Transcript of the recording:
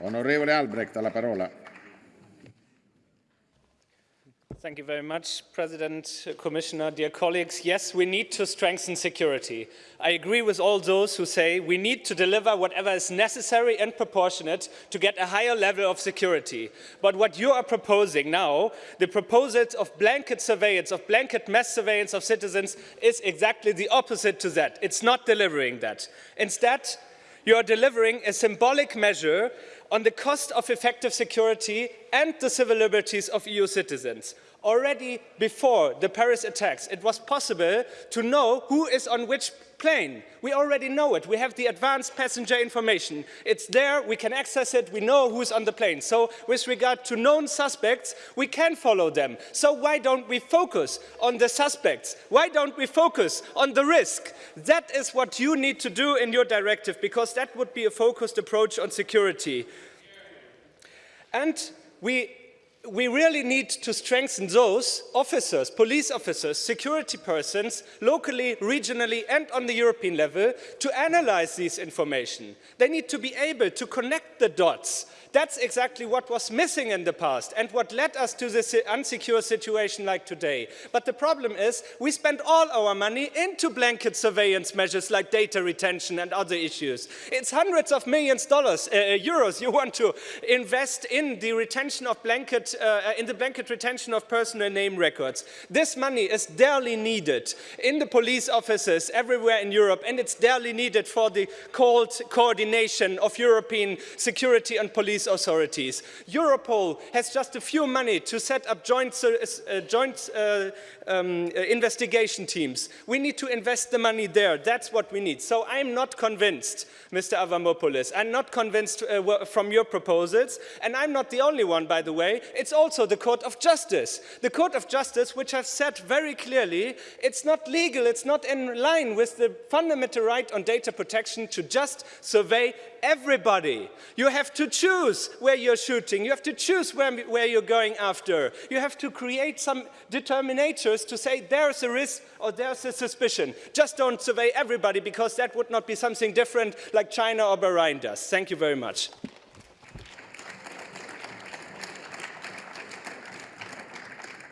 Onorevole Albrecht, la parola. Thank you very much, President, Commissioner, dear colleagues. Yes, we need to strengthen security. I agree with all those who say we need to deliver whatever is necessary and proportionate to get a higher level of security. But what you are proposing now, the proposals of blanket surveillance, of blanket mass surveillance of citizens, is exactly the opposite to that. It's not delivering that. Instead, you are delivering a symbolic measure on the cost of effective security and the civil liberties of EU citizens already before the Paris attacks, it was possible to know who is on which plane. We already know it. We have the advanced passenger information. It's there, we can access it, we know who's on the plane. So with regard to known suspects, we can follow them. So why don't we focus on the suspects? Why don't we focus on the risk? That is what you need to do in your directive, because that would be a focused approach on security. And we we really need to strengthen those officers, police officers, security persons, locally, regionally and on the European level to analyze this information. They need to be able to connect the dots that's exactly what was missing in the past and what led us to this unsecure situation like today. But the problem is we spend all our money into blanket surveillance measures like data retention and other issues. It's hundreds of millions dollars, uh, uh euros you want to invest in the retention of blanket, uh, in the blanket retention of personal name records. This money is dearly needed in the police offices everywhere in Europe and it's dearly needed for the called coordination of European security and police police authorities. Europol has just a few money to set up joint, uh, joint uh, um, uh, investigation teams. We need to invest the money there. That's what we need. So I'm not convinced, Mr. Avramopoulos. I'm not convinced uh, from your proposals. And I'm not the only one, by the way. It's also the Court of Justice. The Court of Justice, which has said very clearly, it's not legal, it's not in line with the fundamental right on data protection to just survey everybody. You have to choose where you're shooting. You have to choose where, where you're going after. You have to create some determinators to say there's a risk or there's a suspicion. Just don't survey everybody because that would not be something different like China or Bahrain does. Thank you very much.